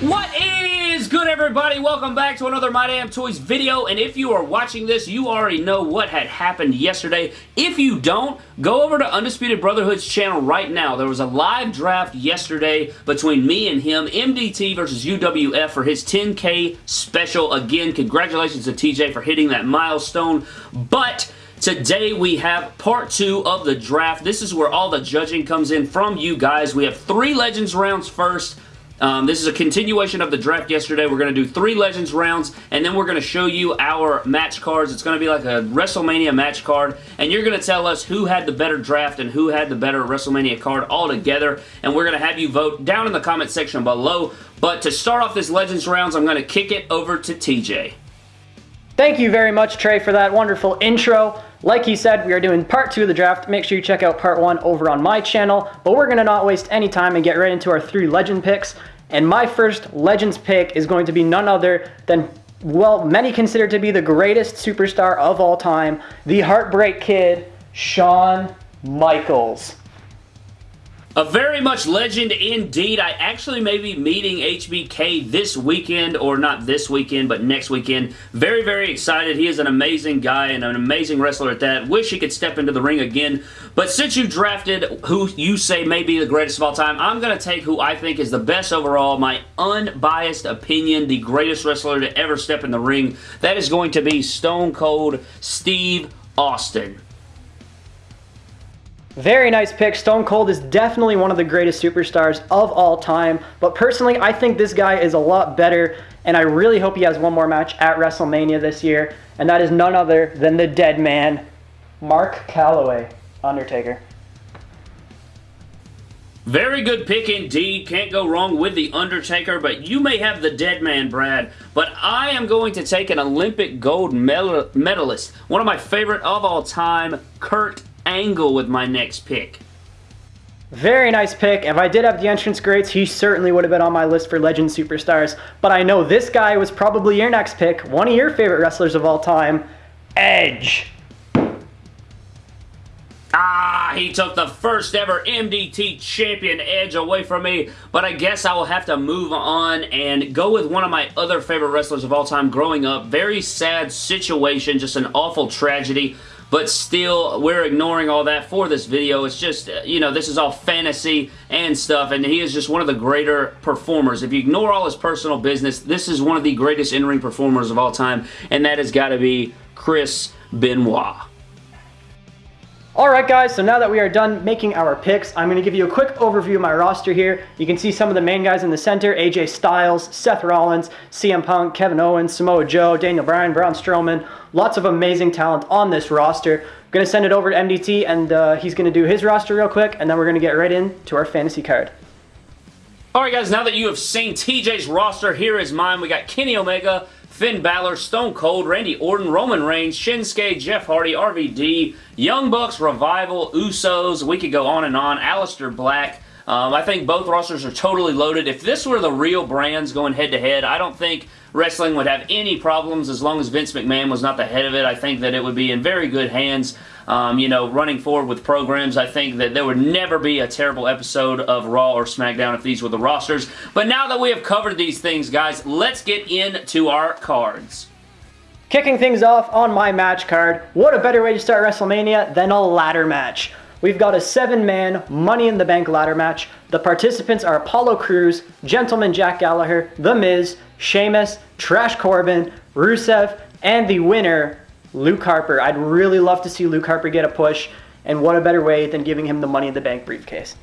What is good everybody? Welcome back to another My Damn Toys video and if you are watching this you already know what had happened yesterday. If you don't, go over to Undisputed Brotherhood's channel right now. There was a live draft yesterday between me and him, MDT versus UWF for his 10k special. Again, congratulations to TJ for hitting that milestone, but Today we have part two of the draft. This is where all the judging comes in from you guys. We have three Legends rounds first, um, this is a continuation of the draft yesterday. We're going to do three Legends rounds, and then we're going to show you our match cards. It's going to be like a WrestleMania match card, and you're going to tell us who had the better draft and who had the better WrestleMania card all together, and we're going to have you vote down in the comment section below. But to start off this Legends rounds, I'm going to kick it over to TJ. Thank you very much, Trey, for that wonderful intro. Like he said, we are doing part two of the draft. Make sure you check out part one over on my channel, but we're going to not waste any time and get right into our three legend picks. And my first Legends pick is going to be none other than, well, many consider to be the greatest superstar of all time, the Heartbreak Kid, Shawn Michaels. A very much legend indeed. I actually may be meeting HBK this weekend, or not this weekend, but next weekend. Very, very excited. He is an amazing guy and an amazing wrestler at that. Wish he could step into the ring again. But since you drafted who you say may be the greatest of all time, I'm going to take who I think is the best overall, my unbiased opinion, the greatest wrestler to ever step in the ring. That is going to be Stone Cold Steve Austin. Very nice pick. Stone Cold is definitely one of the greatest superstars of all time. But personally, I think this guy is a lot better. And I really hope he has one more match at WrestleMania this year. And that is none other than the dead man, Mark Calaway, Undertaker. Very good pick indeed. Can't go wrong with The Undertaker, but you may have the dead man, Brad. But I am going to take an Olympic gold medalist, one of my favorite of all time, Kurt Angle with my next pick. Very nice pick. If I did have the entrance greats, he certainly would have been on my list for Legend Superstars. But I know this guy was probably your next pick, one of your favorite wrestlers of all time, Edge. Ah, he took the first ever MDT champion Edge away from me, but I guess I will have to move on and go with one of my other favorite wrestlers of all time growing up. Very sad situation, just an awful tragedy but still, we're ignoring all that for this video. It's just, uh, you know, this is all fantasy and stuff, and he is just one of the greater performers. If you ignore all his personal business, this is one of the greatest in-ring performers of all time, and that has got to be Chris Benoit. Alright guys, so now that we are done making our picks, I'm going to give you a quick overview of my roster here. You can see some of the main guys in the center, AJ Styles, Seth Rollins, CM Punk, Kevin Owens, Samoa Joe, Daniel Bryan, Braun Strowman. Lots of amazing talent on this roster. I'm going to send it over to MDT and uh, he's going to do his roster real quick and then we're going to get right into our fantasy card. Alright guys, now that you have seen TJ's roster, here is mine. We got Kenny Omega, Finn Balor, Stone Cold, Randy Orton, Roman Reigns, Shinsuke, Jeff Hardy, RVD, Young Bucks, Revival, Usos, we could go on and on, Aleister Black, um, I think both rosters are totally loaded. If this were the real brands going head-to-head, -head, I don't think wrestling would have any problems as long as Vince McMahon was not the head of it. I think that it would be in very good hands. Um, you know, running forward with programs, I think that there would never be a terrible episode of Raw or SmackDown if these were the rosters. But now that we have covered these things, guys, let's get into our cards. Kicking things off on my match card, what a better way to start WrestleMania than a ladder match. We've got a seven-man Money in the Bank ladder match. The participants are Apollo Crews, Gentleman Jack Gallagher, The Miz, Sheamus, Trash Corbin, Rusev, and the winner, Luke Harper. I'd really love to see Luke Harper get a push, and what a better way than giving him the Money in the Bank briefcase.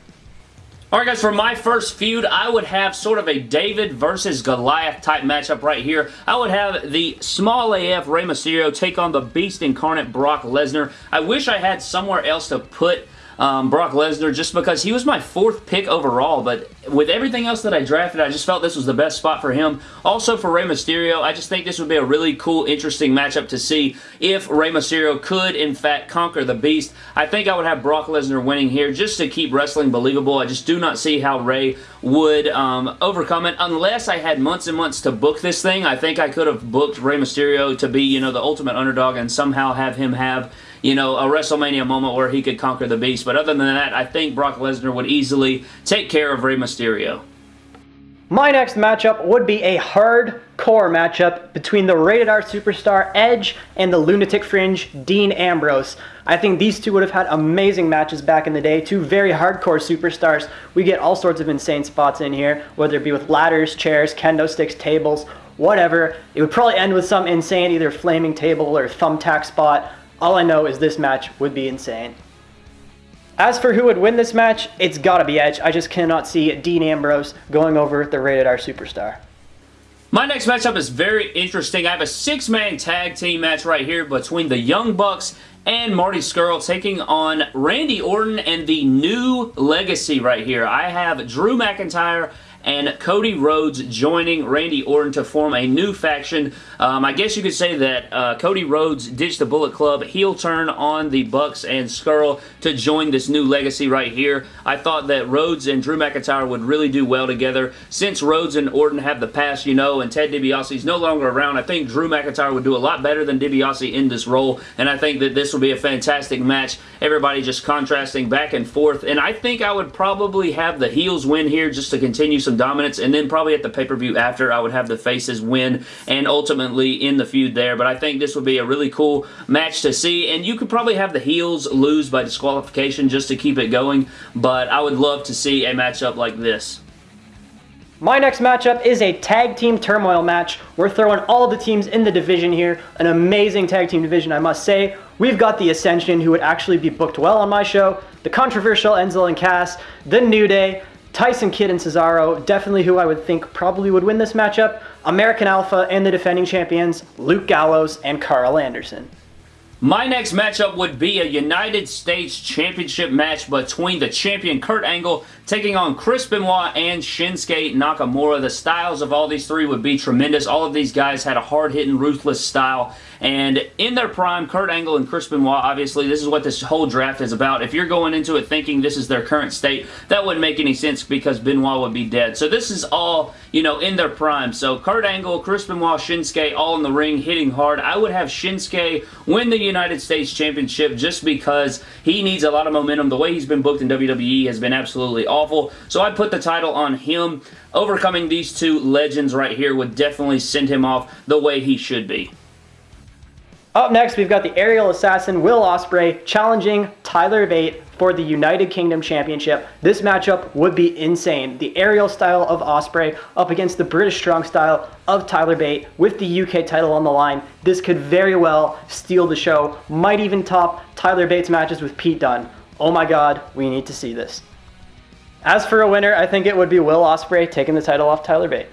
Alright guys, for my first feud, I would have sort of a David versus Goliath type matchup right here. I would have the small AF Rey Mysterio take on the Beast Incarnate Brock Lesnar. I wish I had somewhere else to put um, Brock Lesnar just because he was my fourth pick overall, but with everything else that I drafted, I just felt this was the best spot for him. Also for Rey Mysterio, I just think this would be a really cool, interesting matchup to see if Rey Mysterio could, in fact, conquer the Beast. I think I would have Brock Lesnar winning here just to keep wrestling believable. I just do not see how Rey would um, overcome it unless I had months and months to book this thing. I think I could have booked Rey Mysterio to be, you know, the ultimate underdog and somehow have him have you know, a WrestleMania moment where he could conquer the Beast. But other than that, I think Brock Lesnar would easily take care of Rey Mysterio. My next matchup would be a hardcore matchup between the Rated R Superstar Edge and the Lunatic Fringe Dean Ambrose. I think these two would have had amazing matches back in the day. Two very hardcore superstars. We get all sorts of insane spots in here, whether it be with ladders, chairs, kendo sticks, tables, whatever. It would probably end with some insane either flaming table or thumbtack spot. All I know is this match would be insane. As for who would win this match, it's gotta be Edge. I just cannot see Dean Ambrose going over the Rated R Superstar. My next matchup is very interesting. I have a six-man tag team match right here between the Young Bucks and Marty Scurll taking on Randy Orton and the new legacy right here. I have Drew McIntyre and Cody Rhodes joining Randy Orton to form a new faction. Um, I guess you could say that uh, Cody Rhodes ditched the Bullet Club, heel turn on the Bucks and Scurll to join this new legacy right here. I thought that Rhodes and Drew McIntyre would really do well together. Since Rhodes and Orton have the past, you know, and Ted DiBiase is no longer around, I think Drew McIntyre would do a lot better than DiBiase in this role, and I think that this will be a fantastic match. Everybody just contrasting back and forth, and I think I would probably have the heels win here just to continue some dominance, and then probably at the pay-per-view after, I would have the faces win and ultimately in the feud there, but I think this would be a really cool match to see, and you could probably have the heels lose by disqualification just to keep it going, but I would love to see a matchup like this. My next matchup is a tag team turmoil match. We're throwing all the teams in the division here. An amazing tag team division, I must say. We've got the Ascension, who would actually be booked well on my show, the controversial Enzo and Cass, the New Day, Tyson Kidd and Cesaro, definitely who I would think probably would win this matchup. American Alpha and the defending champions, Luke Gallows and Karl Anderson. My next matchup would be a United States Championship match between the champion Kurt Angle taking on Chris Benoit and Shinsuke Nakamura. The styles of all these three would be tremendous. All of these guys had a hard-hitting, ruthless style. And in their prime, Kurt Angle and Chris Benoit, obviously, this is what this whole draft is about. If you're going into it thinking this is their current state, that wouldn't make any sense because Benoit would be dead. So this is all, you know, in their prime. So Kurt Angle, Chris Benoit, Shinsuke, all in the ring, hitting hard. I would have Shinsuke win the United States Championship just because he needs a lot of momentum. The way he's been booked in WWE has been absolutely awful. So I put the title on him. Overcoming these two legends right here would definitely send him off the way he should be. Up next, we've got the aerial assassin Will Ospreay challenging Tyler Bate for the United Kingdom Championship. This matchup would be insane. The aerial style of Ospreay up against the British strong style of Tyler Bate with the UK title on the line. This could very well steal the show, might even top Tyler Bate's matches with Pete Dunne. Oh my god, we need to see this. As for a winner, I think it would be Will Ospreay taking the title off Tyler Bate.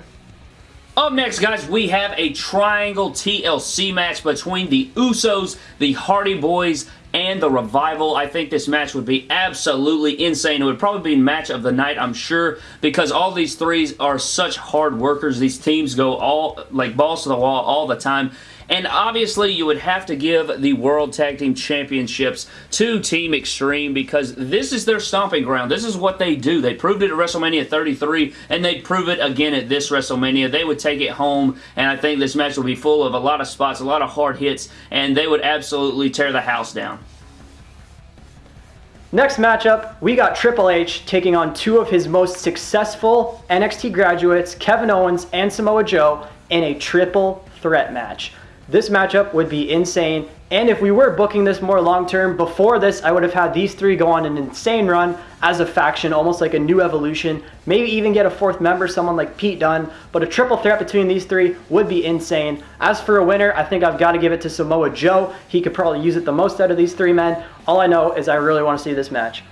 Up next, guys, we have a Triangle TLC match between the Usos, the Hardy Boys, and the Revival. I think this match would be absolutely insane. It would probably be match of the night, I'm sure, because all these threes are such hard workers. These teams go all, like, balls to the wall all the time. And obviously, you would have to give the World Tag Team Championships to Team Extreme because this is their stomping ground. This is what they do. They proved it at WrestleMania 33, and they'd prove it again at this WrestleMania. They would take it home, and I think this match will be full of a lot of spots, a lot of hard hits, and they would absolutely tear the house down. Next matchup, we got Triple H taking on two of his most successful NXT graduates, Kevin Owens and Samoa Joe, in a triple threat match. This matchup would be insane. And if we were booking this more long term, before this, I would have had these three go on an insane run as a faction, almost like a new evolution. Maybe even get a fourth member, someone like Pete Dunne. But a triple threat between these three would be insane. As for a winner, I think I've got to give it to Samoa Joe. He could probably use it the most out of these three men. All I know is I really want to see this match.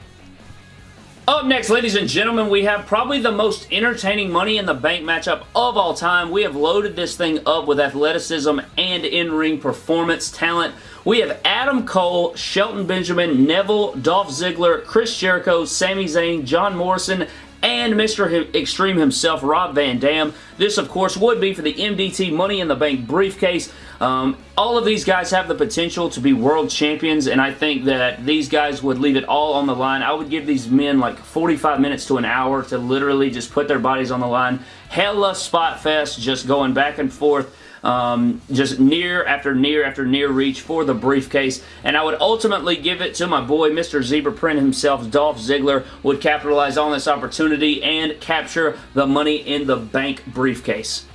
Up next, ladies and gentlemen, we have probably the most entertaining Money in the Bank matchup of all time. We have loaded this thing up with athleticism and in-ring performance talent. We have Adam Cole, Shelton Benjamin, Neville, Dolph Ziggler, Chris Jericho, Sami Zayn, John Morrison, and Mr. Extreme himself, Rob Van Dam. This, of course, would be for the MDT Money in the Bank briefcase. Um, all of these guys have the potential to be world champions, and I think that these guys would leave it all on the line. I would give these men like 45 minutes to an hour to literally just put their bodies on the line. Hella spot fest, just going back and forth. Um, just near after near after near reach for the briefcase. And I would ultimately give it to my boy, Mr. Zebra Print himself, Dolph Ziggler, would capitalize on this opportunity and capture the Money in the Bank briefcase.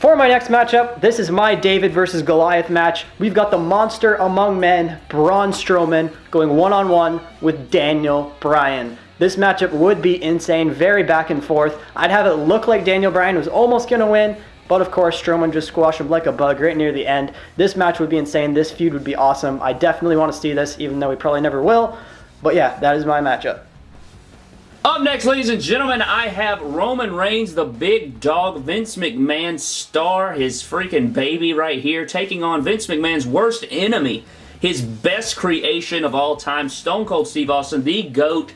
For my next matchup, this is my David versus Goliath match. We've got the monster among men, Braun Strowman, going one-on-one -on -one with Daniel Bryan. This matchup would be insane, very back and forth. I'd have it look like Daniel Bryan was almost going to win, but of course, Strowman just squashed him like a bug right near the end. This match would be insane. This feud would be awesome. I definitely want to see this, even though we probably never will. But yeah, that is my matchup. Up next, ladies and gentlemen, I have Roman Reigns, the big dog, Vince McMahon star, his freaking baby right here, taking on Vince McMahon's worst enemy, his best creation of all time, Stone Cold Steve Austin, the GOAT,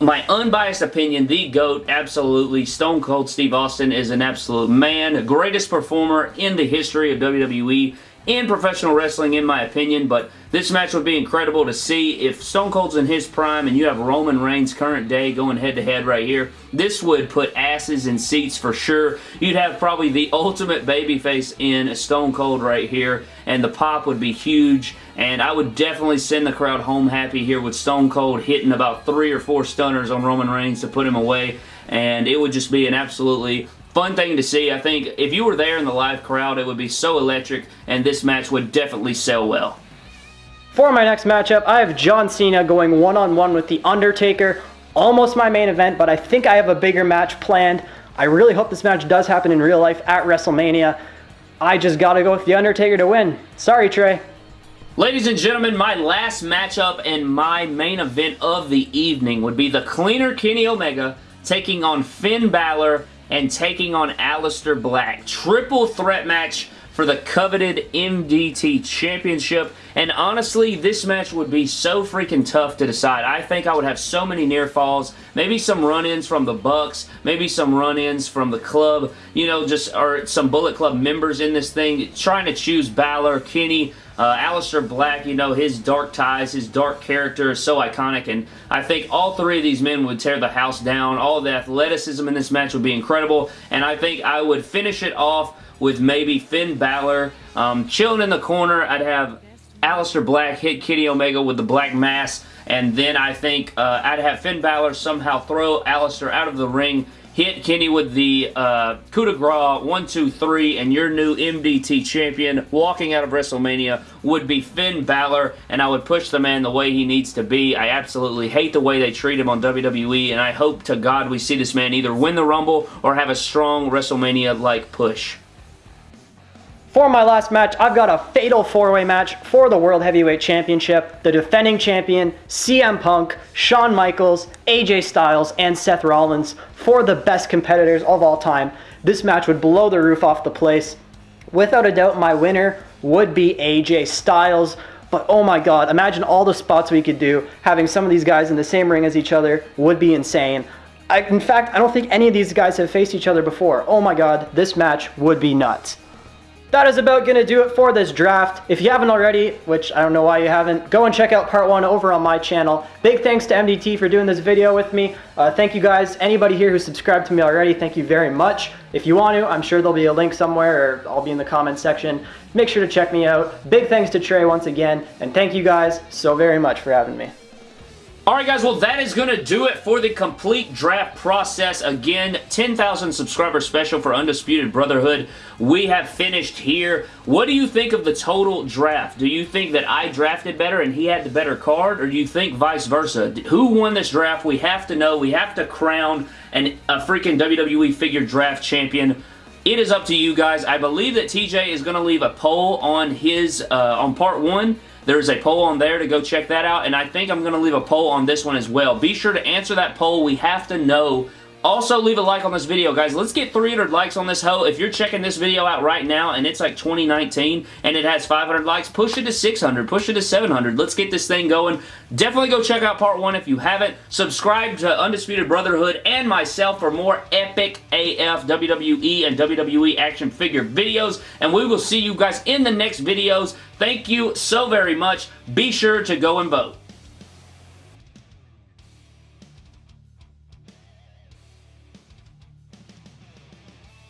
my unbiased opinion, the GOAT, absolutely. Stone Cold Steve Austin is an absolute man. Greatest performer in the history of WWE in professional wrestling in my opinion, but this match would be incredible to see. If Stone Cold's in his prime and you have Roman Reigns current day going head to head right here, this would put asses in seats for sure. You'd have probably the ultimate babyface in Stone Cold right here, and the pop would be huge, and I would definitely send the crowd home happy here with Stone Cold hitting about three or four stunners on Roman Reigns to put him away, and it would just be an absolutely fun thing to see. I think if you were there in the live crowd, it would be so electric, and this match would definitely sell well. For my next matchup, I have John Cena going one-on-one -on -one with The Undertaker. Almost my main event, but I think I have a bigger match planned. I really hope this match does happen in real life at WrestleMania. I just gotta go with The Undertaker to win. Sorry, Trey. Ladies and gentlemen, my last matchup and my main event of the evening would be the cleaner Kenny Omega taking on Finn Balor and taking on Aleister Black. Triple threat match for the coveted MDT Championship. And honestly, this match would be so freaking tough to decide. I think I would have so many near falls. Maybe some run-ins from the Bucks. Maybe some run-ins from the club. You know, just or some Bullet Club members in this thing. Trying to choose Balor, Kenny, uh, Aleister Black, you know, his dark ties, his dark character is so iconic, and I think all three of these men would tear the house down. All the athleticism in this match would be incredible, and I think I would finish it off with maybe Finn Balor um, chilling in the corner. I'd have Aleister Black hit Kenny Omega with the Black Mass, and then I think uh, I'd have Finn Balor somehow throw Aleister out of the ring hit Kenny with the uh, coup de grace, one, two, three, and your new MDT champion walking out of WrestleMania would be Finn Balor, and I would push the man the way he needs to be. I absolutely hate the way they treat him on WWE, and I hope to God we see this man either win the Rumble or have a strong WrestleMania-like push. For my last match, I've got a fatal four-way match for the World Heavyweight Championship. The defending champion, CM Punk, Shawn Michaels, AJ Styles, and Seth Rollins for the best competitors of all time. This match would blow the roof off the place. Without a doubt, my winner would be AJ Styles. But oh my god, imagine all the spots we could do. Having some of these guys in the same ring as each other would be insane. I, in fact, I don't think any of these guys have faced each other before. Oh my god, this match would be nuts that is about going to do it for this draft. If you haven't already, which I don't know why you haven't, go and check out part one over on my channel. Big thanks to MDT for doing this video with me. Uh, thank you guys. Anybody here who subscribed to me already, thank you very much. If you want to, I'm sure there'll be a link somewhere or I'll be in the comments section. Make sure to check me out. Big thanks to Trey once again, and thank you guys so very much for having me. Alright guys, well that is going to do it for the complete draft process. Again, 10,000 subscriber special for Undisputed Brotherhood. We have finished here. What do you think of the total draft? Do you think that I drafted better and he had the better card? Or do you think vice versa? Who won this draft? We have to know. We have to crown an, a freaking WWE figure draft champion. It is up to you guys. I believe that TJ is going to leave a poll on his, uh, on part one. There's a poll on there to go check that out, and I think I'm going to leave a poll on this one as well. Be sure to answer that poll. We have to know also, leave a like on this video, guys. Let's get 300 likes on this hoe. If you're checking this video out right now and it's like 2019 and it has 500 likes, push it to 600. Push it to 700. Let's get this thing going. Definitely go check out part one if you haven't. Subscribe to Undisputed Brotherhood and myself for more epic AF WWE and WWE action figure videos. And we will see you guys in the next videos. Thank you so very much. Be sure to go and vote.